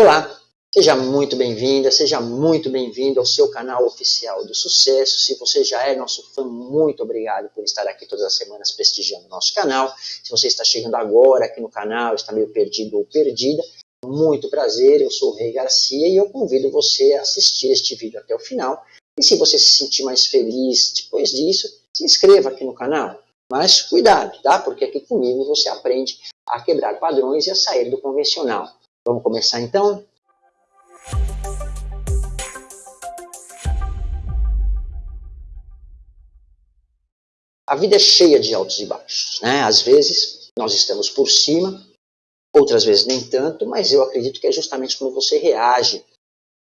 Olá, seja muito bem-vinda, seja muito bem-vindo ao seu canal oficial do sucesso. Se você já é nosso fã, muito obrigado por estar aqui todas as semanas prestigiando o nosso canal. Se você está chegando agora aqui no canal, está meio perdido ou perdida, muito prazer, eu sou o Rei Garcia e eu convido você a assistir este vídeo até o final. E se você se sentir mais feliz depois disso, se inscreva aqui no canal. Mas cuidado, tá? Porque aqui comigo você aprende a quebrar padrões e a sair do convencional. Vamos começar então? A vida é cheia de altos e baixos. Né? Às vezes nós estamos por cima, outras vezes nem tanto, mas eu acredito que é justamente como você reage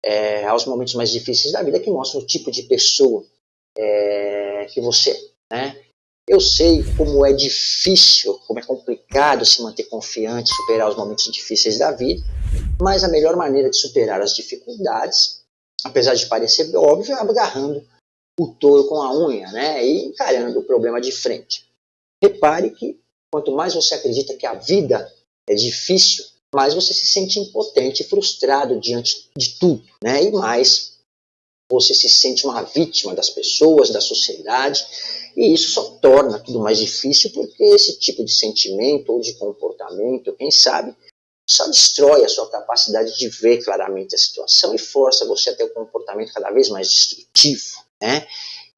é, aos momentos mais difíceis da vida que mostra o tipo de pessoa é, que você é. Né? Eu sei como é difícil, como é complicado se manter confiante, superar os momentos difíceis da vida, mas a melhor maneira de superar as dificuldades, apesar de parecer óbvio, é agarrando o touro com a unha né, e encarando o problema de frente. Repare que quanto mais você acredita que a vida é difícil, mais você se sente impotente e frustrado diante de tudo, né, e mais você se sente uma vítima das pessoas, da sociedade, e isso só torna tudo mais difícil porque esse tipo de sentimento ou de comportamento, quem sabe, só destrói a sua capacidade de ver claramente a situação e força você a ter um comportamento cada vez mais destrutivo, né?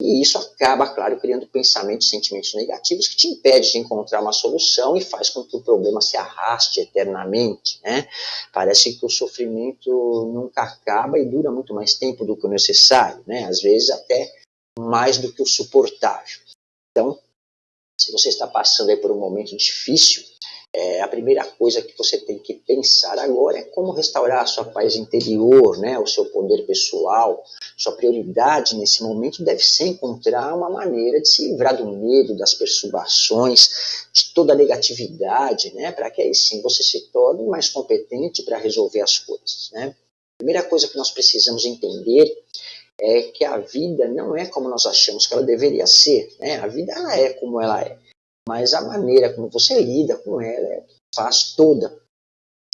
E isso acaba, claro, criando pensamentos e sentimentos negativos que te impede de encontrar uma solução e faz com que o problema se arraste eternamente. Né? Parece que o sofrimento nunca acaba e dura muito mais tempo do que o necessário, né? às vezes até mais do que o suportável. Então, se você está passando por um momento difícil, é, a primeira coisa que você tem que pensar agora é como restaurar a sua paz interior, né, o seu poder pessoal. Sua prioridade nesse momento deve ser encontrar uma maneira de se livrar do medo, das perturbações, de toda a negatividade, né, para que aí sim você se torne mais competente para resolver as coisas. Né. A primeira coisa que nós precisamos entender é que a vida não é como nós achamos que ela deveria ser. Né? A vida ela é como ela é mas a maneira como você lida com ela é faz toda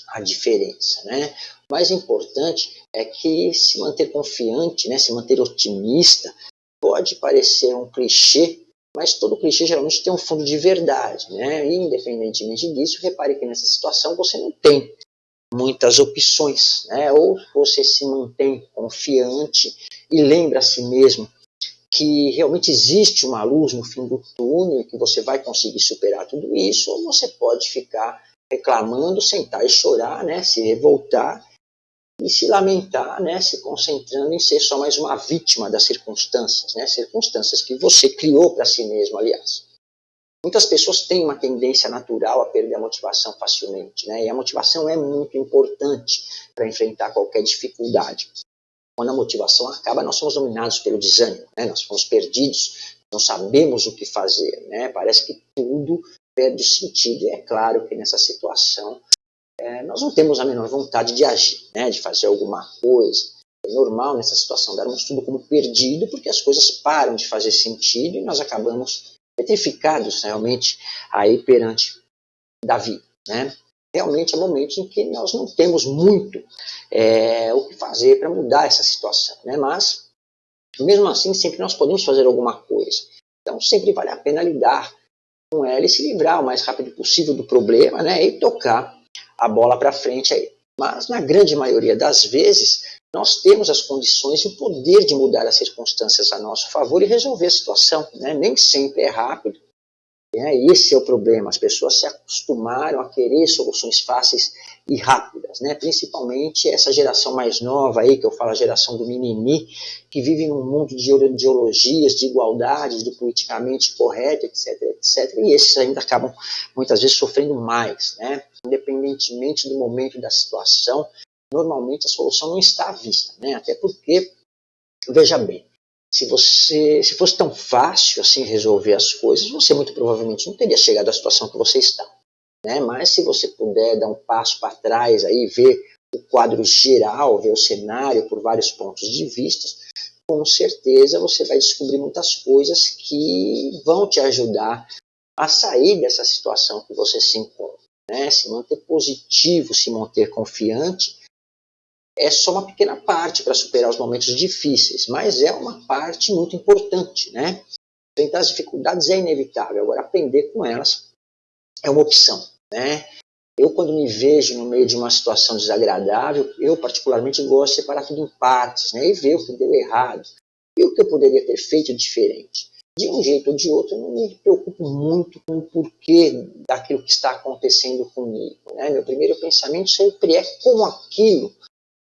a diferença, né? O mais importante é que se manter confiante, né, se manter otimista, pode parecer um clichê, mas todo clichê geralmente tem um fundo de verdade, né? E independentemente disso, repare que nessa situação você não tem muitas opções, né? Ou você se mantém confiante e lembra a si mesmo que realmente existe uma luz no fim do túnel e que você vai conseguir superar tudo isso, ou você pode ficar reclamando, sentar e chorar, né, se revoltar e se lamentar, né, se concentrando em ser só mais uma vítima das circunstâncias, né, circunstâncias que você criou para si mesmo, aliás. Muitas pessoas têm uma tendência natural a perder a motivação facilmente, né, e a motivação é muito importante para enfrentar qualquer dificuldade. Quando a motivação acaba, nós somos dominados pelo desânimo, né? nós somos perdidos, não sabemos o que fazer, né? parece que tudo perde sentido. E é claro que nessa situação é, nós não temos a menor vontade de agir, né? de fazer alguma coisa. É normal nessa situação darmos tudo como perdido, porque as coisas param de fazer sentido e nós acabamos petrificados realmente aí perante da vida. Né? Realmente é momentos em que nós não temos muito é, o que fazer para mudar essa situação, né? mas mesmo assim sempre nós podemos fazer alguma coisa. Então sempre vale a pena lidar com ela e se livrar o mais rápido possível do problema né? e tocar a bola para frente aí. Mas na grande maioria das vezes nós temos as condições e o poder de mudar as circunstâncias a nosso favor e resolver a situação. Né? Nem sempre é rápido, é, esse é o problema, as pessoas se acostumaram a querer soluções fáceis e rápidas, né? principalmente essa geração mais nova aí, que eu falo a geração do mimimi, que vive num mundo de ideologias, de igualdades, do politicamente correto, etc, etc, e esses ainda acabam muitas vezes sofrendo mais, né? independentemente do momento da situação, normalmente a solução não está à vista, né? até porque, veja bem, se você se fosse tão fácil assim resolver as coisas, você muito provavelmente não teria chegado à situação que você está. Né? Mas se você puder dar um passo para trás aí, ver o quadro geral, ver o cenário por vários pontos de vista, com certeza você vai descobrir muitas coisas que vão te ajudar a sair dessa situação que você se encontra. Né? Se manter positivo, se manter confiante, é só uma pequena parte para superar os momentos difíceis, mas é uma parte muito importante, né? Enfrentar as dificuldades é inevitável, agora aprender com elas é uma opção, né? Eu, quando me vejo no meio de uma situação desagradável, eu particularmente gosto de separar tudo em partes, né? E ver o que deu errado e o que eu poderia ter feito diferente. De um jeito ou de outro, eu não me preocupo muito com o porquê daquilo que está acontecendo comigo. Né? Meu primeiro pensamento sempre é como aquilo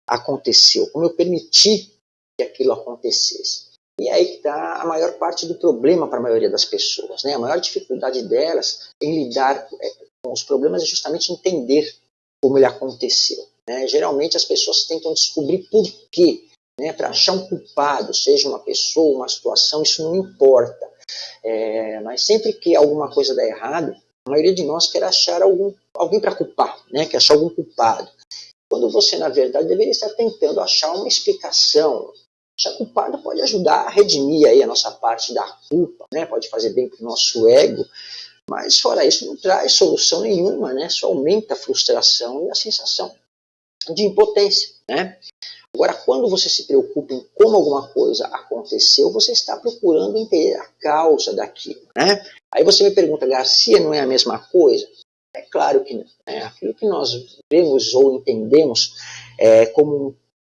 aconteceu, como eu permiti que aquilo acontecesse. E aí que está a maior parte do problema para a maioria das pessoas. Né? A maior dificuldade delas em lidar é, com os problemas é justamente entender como ele aconteceu. Né? Geralmente as pessoas tentam descobrir por quê. Né? Para achar um culpado, seja uma pessoa, uma situação, isso não importa. É, mas sempre que alguma coisa dá errado, a maioria de nós quer achar algum, alguém para culpar, né? quer achar algum culpado você, na verdade, deveria estar tentando achar uma explicação. Já culpado pode ajudar a redimir aí a nossa parte da culpa, né? pode fazer bem para o nosso ego, mas fora isso não traz solução nenhuma, né? só aumenta a frustração e a sensação de impotência. Né? Agora, quando você se preocupa em como alguma coisa aconteceu, você está procurando entender a causa daquilo. Né? Aí você me pergunta, Garcia, não é a mesma coisa? É claro que não. Né? Aquilo que nós vemos ou entendemos é, como um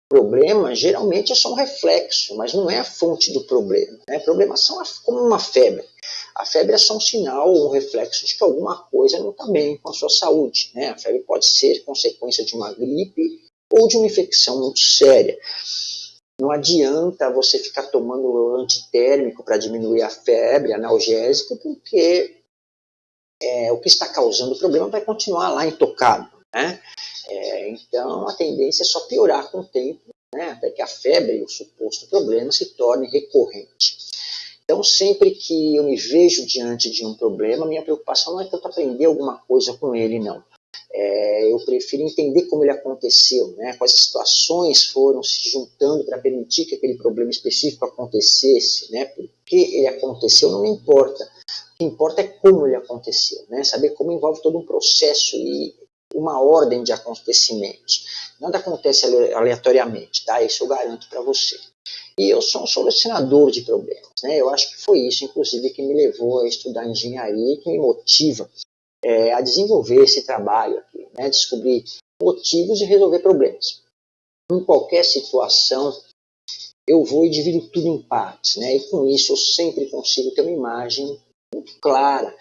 problema, geralmente é só um reflexo, mas não é a fonte do problema. Né? Problemas são como uma febre. A febre é só um sinal ou um reflexo de que alguma coisa não está bem com a sua saúde. Né? A febre pode ser consequência de uma gripe ou de uma infecção muito séria. Não adianta você ficar tomando antitérmico para diminuir a febre, analgésico, porque é, o que está causando o problema vai continuar lá intocado. Né? É, então, a tendência é só piorar com o tempo, né? até que a febre, o suposto problema, se torne recorrente. Então, sempre que eu me vejo diante de um problema, minha preocupação não é tanto aprender alguma coisa com ele, não. É, eu prefiro entender como ele aconteceu, né? quais situações foram se juntando para permitir que aquele problema específico acontecesse, né? por que ele aconteceu não me importa que importa é como ele aconteceu, né? Saber como envolve todo um processo e uma ordem de acontecimentos. Nada acontece aleatoriamente, tá? Isso eu garanto para você. E eu sou um solucionador de problemas, né? Eu acho que foi isso, inclusive, que me levou a estudar engenharia e que me motiva é, a desenvolver esse trabalho aqui, né? Descobrir motivos e resolver problemas. Em qualquer situação, eu vou e divido tudo em partes, né? E com isso eu sempre consigo ter uma imagem muito clara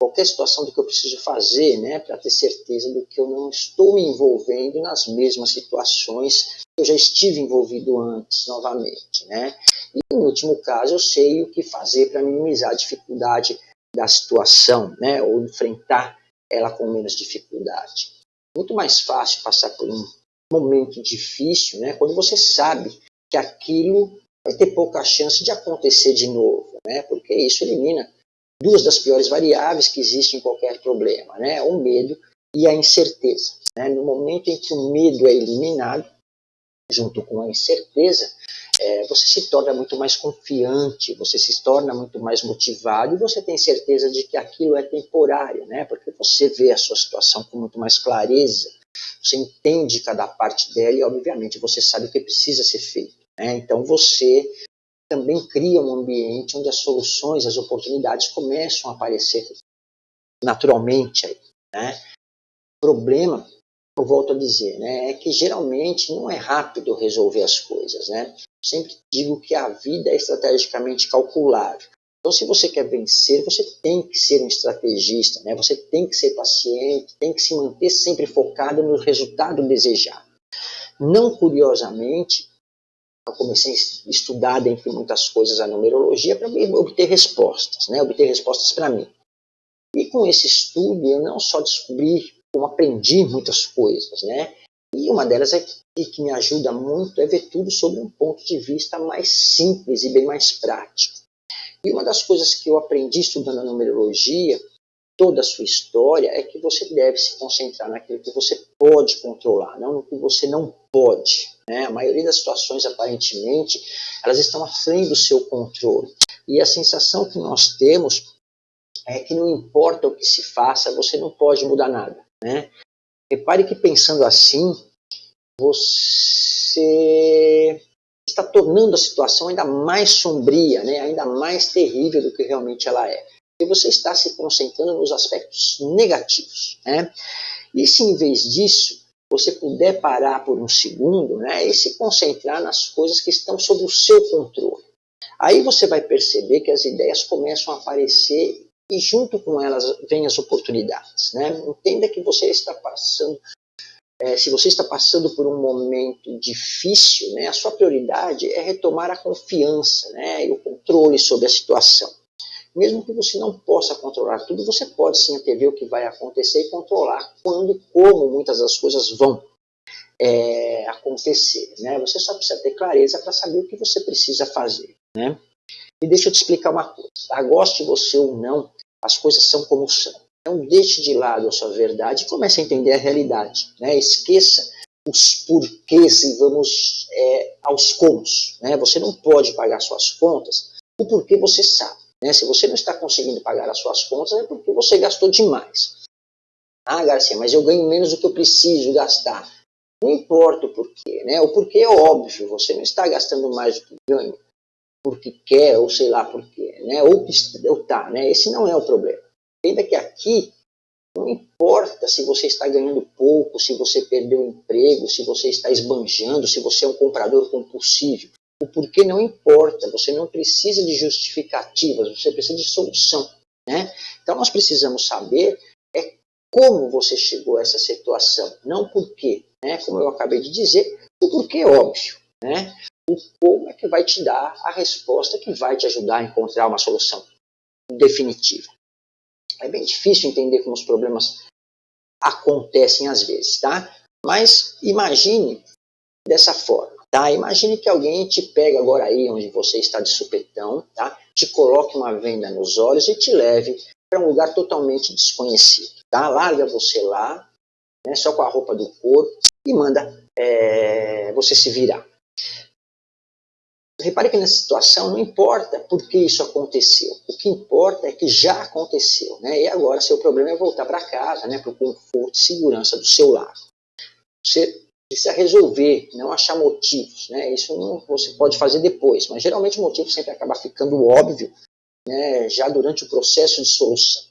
qualquer situação do que eu preciso fazer, né, para ter certeza do que eu não estou me envolvendo nas mesmas situações que eu já estive envolvido antes, novamente, né. E, no último caso, eu sei o que fazer para minimizar a dificuldade da situação, né, ou enfrentar ela com menos dificuldade. Muito mais fácil passar por um momento difícil, né, quando você sabe que aquilo vai ter pouca chance de acontecer de novo, né, porque isso elimina duas das piores variáveis que existem em qualquer problema, né? o medo e a incerteza. Né? No momento em que o medo é eliminado, junto com a incerteza, é, você se torna muito mais confiante, você se torna muito mais motivado e você tem certeza de que aquilo é temporário, né? porque você vê a sua situação com muito mais clareza, você entende cada parte dela e, obviamente, você sabe o que precisa ser feito. Né? Então, você também cria um ambiente onde as soluções, as oportunidades começam a aparecer naturalmente. Aí, né? O problema, eu volto a dizer, né, é que geralmente não é rápido resolver as coisas. Né? Sempre digo que a vida é estrategicamente calculável. Então, se você quer vencer, você tem que ser um estrategista, né? você tem que ser paciente, tem que se manter sempre focado no resultado desejado. Não curiosamente, eu comecei a estudar, dentre muitas coisas, a numerologia para obter respostas, né? obter respostas para mim. E com esse estudo, eu não só descobri como aprendi muitas coisas, né? E uma delas é que, que me ajuda muito é ver tudo sobre um ponto de vista mais simples e bem mais prático. E uma das coisas que eu aprendi estudando a numerologia, toda a sua história, é que você deve se concentrar naquilo que você pode controlar, não no que você não pode. Né? A maioria das situações, aparentemente, elas estão frente do seu controle. E a sensação que nós temos é que não importa o que se faça, você não pode mudar nada. Né? Repare que pensando assim, você você está tornando a situação ainda mais sombria, né? ainda mais terrível do que realmente ela é. E você está se concentrando nos aspectos negativos. Né? E se em vez disso você puder parar por um segundo né, e se concentrar nas coisas que estão sob o seu controle. Aí você vai perceber que as ideias começam a aparecer e junto com elas vêm as oportunidades. Né? Entenda que você está passando, é, se você está passando por um momento difícil, né, a sua prioridade é retomar a confiança né, e o controle sobre a situação. Mesmo que você não possa controlar tudo, você pode sim antever o que vai acontecer e controlar quando e como muitas das coisas vão é, acontecer. Né? Você só precisa ter clareza para saber o que você precisa fazer. Né? E deixa eu te explicar uma coisa. Tá? Goste você ou não, as coisas são como são. Então deixe de lado a sua verdade e comece a entender a realidade. Né? Esqueça os porquês e vamos é, aos comos. Né? Você não pode pagar suas contas, o porquê você sabe. Né? Se você não está conseguindo pagar as suas contas, é porque você gastou demais. Ah, Garcia, mas eu ganho menos do que eu preciso gastar. Não importa o porquê, né? O porquê é óbvio, você não está gastando mais do que ganha porque quer, ou sei lá porquê, né? Ou, ou tá, né? Esse não é o problema. Ainda que aqui não importa se você está ganhando pouco, se você perdeu o emprego, se você está esbanjando, se você é um comprador compulsivo. O porquê não importa, você não precisa de justificativas, você precisa de solução. Né? Então nós precisamos saber é como você chegou a essa situação, não porquê. Né? Como eu acabei de dizer, o porquê é óbvio. Né? O como é que vai te dar a resposta que vai te ajudar a encontrar uma solução definitiva. É bem difícil entender como os problemas acontecem às vezes, tá? Mas imagine dessa forma. Tá? Imagine que alguém te pega agora aí onde você está de supetão, tá? te coloque uma venda nos olhos e te leve para um lugar totalmente desconhecido. Tá? Larga você lá, né, só com a roupa do corpo e manda é, você se virar. Repare que nessa situação não importa por que isso aconteceu. O que importa é que já aconteceu. Né? E agora seu problema é voltar para casa, né, para o conforto e segurança do seu lar. Você precisa resolver, não achar motivos. Né? Isso não, você pode fazer depois, mas geralmente o motivo sempre acaba ficando óbvio né, já durante o processo de solução.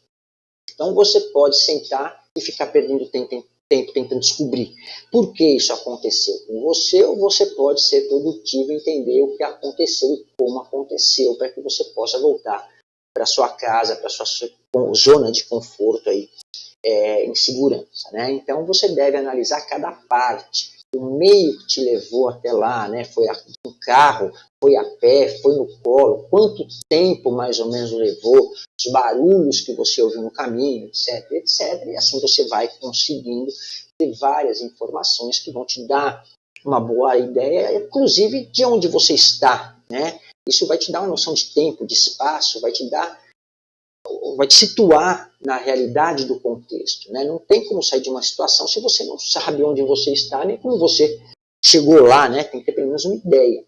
Então você pode sentar e ficar perdendo tempo, tempo tentando descobrir por que isso aconteceu com você, ou você pode ser produtivo e entender o que aconteceu e como aconteceu, para que você possa voltar para sua casa, para sua zona de conforto aí, é, em segurança. Né? Então você deve analisar cada parte, o meio que te levou até lá, né? foi um carro, foi a pé, foi no colo, quanto tempo mais ou menos levou, os barulhos que você ouviu no caminho, etc, etc. E assim você vai conseguindo ter várias informações que vão te dar uma boa ideia, inclusive de onde você está. Né? Isso vai te dar uma noção de tempo, de espaço, vai te dar vai te situar na realidade do contexto. Né? Não tem como sair de uma situação se você não sabe onde você está, nem como você chegou lá, né? tem que ter pelo menos uma ideia.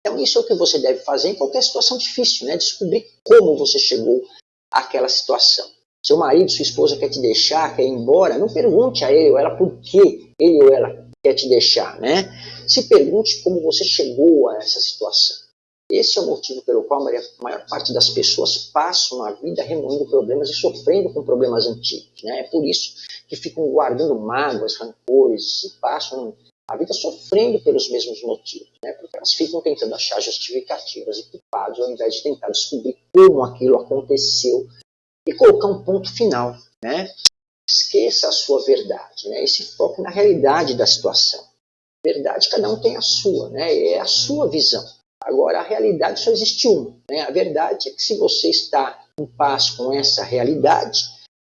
Então isso é o que você deve fazer em qualquer situação difícil, né? descobrir como você chegou àquela situação. Seu marido, sua esposa quer te deixar, quer ir embora, não pergunte a ele ou ela por que ele ou ela quer te deixar. Né? Se pergunte como você chegou a essa situação. Esse é o motivo pelo qual a maior parte das pessoas passam a vida remoendo problemas e sofrendo com problemas antigos. Né? É por isso que ficam guardando mágoas, rancores e passam a vida sofrendo pelos mesmos motivos. Né? Porque elas ficam tentando achar justificativas e culpados ao invés de tentar descobrir como aquilo aconteceu e colocar um ponto final. Né? Esqueça a sua verdade né? e se foque na realidade da situação. Verdade, cada um tem a sua, né? é a sua visão. Agora, a realidade só existe uma. Né? A verdade é que se você está em paz com essa realidade,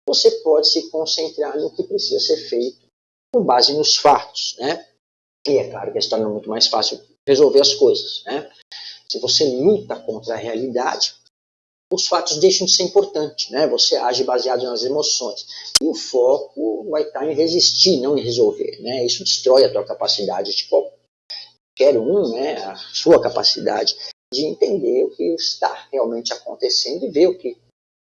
você pode se concentrar no que precisa ser feito com base nos fatos. Né? E é claro que se torna muito mais fácil resolver as coisas. Né? Se você luta contra a realidade, os fatos deixam de ser importantes. Né? Você age baseado nas emoções. E o foco vai estar em resistir, não em resolver. Né? Isso destrói a tua capacidade de qualquer um, né, a sua capacidade de entender o que está realmente acontecendo e ver o que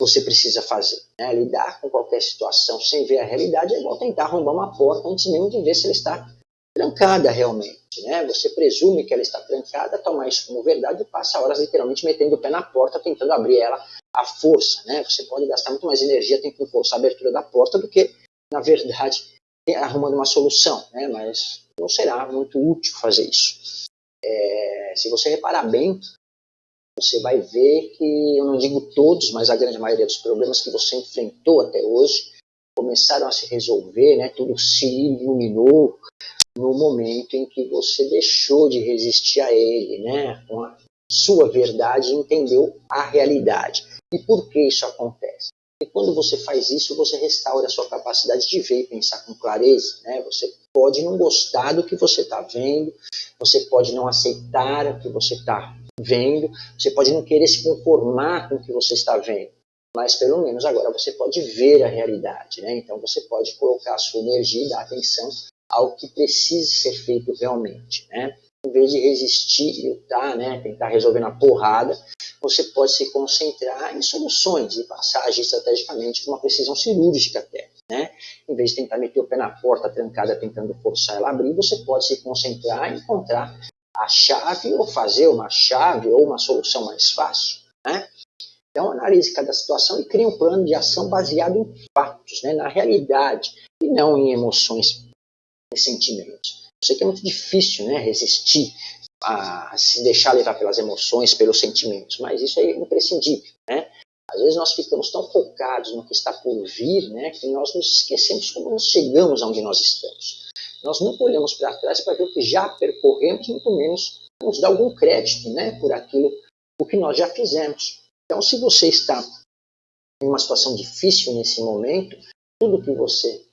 você precisa fazer. Né? Lidar com qualquer situação sem ver a realidade é igual tentar arrombar uma porta antes mesmo de ver se ela está trancada realmente, né? Você presume que ela está trancada, toma isso como verdade e passa horas literalmente metendo o pé na porta, tentando abrir ela à força, né? Você pode gastar muito mais energia tentando forçar a abertura da porta do que, na verdade, arrumando uma solução, né? Mas não será muito útil fazer isso. É, se você reparar bem, você vai ver que, eu não digo todos, mas a grande maioria dos problemas que você enfrentou até hoje começaram a se resolver, né? tudo se iluminou no momento em que você deixou de resistir a ele, né? com a sua verdade, entendeu a realidade. E por que isso acontece? E quando você faz isso, você restaura a sua capacidade de ver e pensar com clareza. Né? Você pode não gostar do que você está vendo, você pode não aceitar o que você está vendo, você pode não querer se conformar com o que você está vendo, mas pelo menos agora você pode ver a realidade. Né? Então você pode colocar a sua energia e dar atenção ao que precisa ser feito realmente. Né? Em vez de resistir e lutar, né, tentar resolver na porrada, você pode se concentrar em soluções e passar agir estrategicamente com uma precisão cirúrgica até. Né? Em vez de tentar meter o pé na porta trancada tentando forçar ela a abrir, você pode se concentrar em encontrar a chave ou fazer uma chave ou uma solução mais fácil. Né? Então analise cada situação e crie um plano de ação baseado em fatos, né? na realidade, e não em emoções e sentimentos. Sei que é muito difícil né, resistir a se deixar levar pelas emoções, pelos sentimentos, mas isso é imprescindível. Né? Às vezes nós ficamos tão focados no que está por vir né, que nós nos esquecemos como nós chegamos aonde nós estamos. Nós nunca olhamos para trás para ver o que já percorremos, muito menos nos dar algum crédito né, por aquilo o que nós já fizemos. Então, se você está em uma situação difícil nesse momento, tudo que você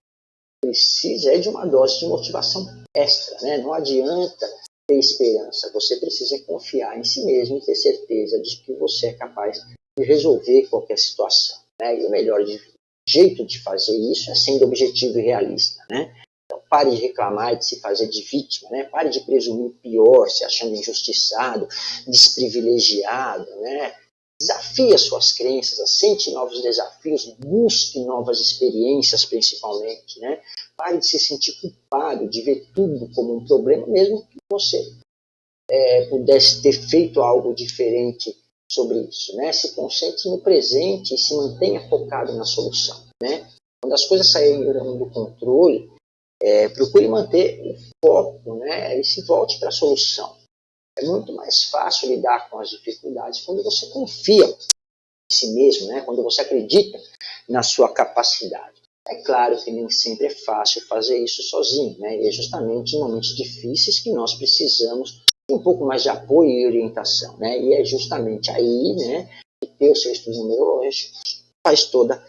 precisa é de uma dose de motivação extra. Né? Não adianta ter esperança, você precisa confiar em si mesmo e ter certeza de que você é capaz de resolver qualquer situação. Né? E o melhor jeito de fazer isso é sendo objetivo e realista. Né? Então, pare de reclamar e de se fazer de vítima, né? pare de presumir pior, se achando injustiçado, desprivilegiado. Né? Desafie as suas crenças, aceite novos desafios, busque novas experiências principalmente. Né? Pare de se sentir culpado, de ver tudo como um problema, mesmo que você é, pudesse ter feito algo diferente sobre isso. Né? Se concentre no presente e se mantenha focado na solução. Né? Quando as coisas saírem do controle, é, procure manter o foco né? e se volte para a solução. É muito mais fácil lidar com as dificuldades quando você confia em si mesmo, né? quando você acredita na sua capacidade. É claro que nem sempre é fácil fazer isso sozinho, né? e é justamente em momentos difíceis que nós precisamos de um pouco mais de apoio e orientação. Né? E é justamente aí né, que ter o seu estudo numerológico faz toda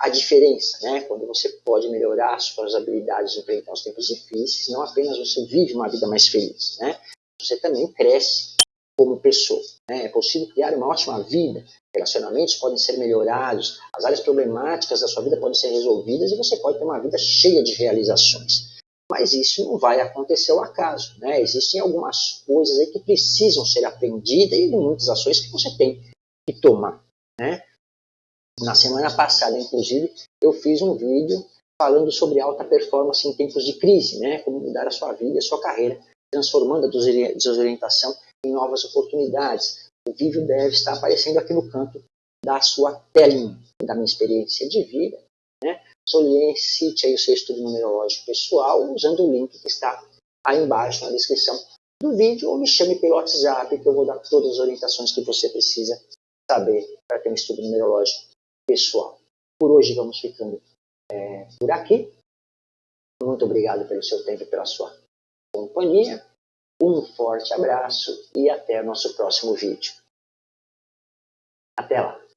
a diferença, né? quando você pode melhorar suas habilidades de enfrentar os tempos difíceis, não apenas você vive uma vida mais feliz, né? Você também cresce como pessoa. Né? É possível criar uma ótima vida, relacionamentos podem ser melhorados, as áreas problemáticas da sua vida podem ser resolvidas e você pode ter uma vida cheia de realizações. Mas isso não vai acontecer ao acaso. Né? Existem algumas coisas aí que precisam ser aprendidas e muitas ações que você tem que tomar. Né? Na semana passada, inclusive, eu fiz um vídeo falando sobre alta performance em tempos de crise, né? como mudar a sua vida, a sua carreira transformando a desorientação em novas oportunidades. O vídeo deve estar aparecendo aqui no canto da sua telinha, da minha experiência de vida. Né? Solicite aí o seu estudo numerológico pessoal usando o link que está aí embaixo na descrição do vídeo ou me chame pelo WhatsApp que eu vou dar todas as orientações que você precisa saber para ter um estudo numerológico pessoal. Por hoje vamos ficando é, por aqui. Muito obrigado pelo seu tempo e pela sua companhia, um forte abraço e até nosso próximo vídeo. Até lá!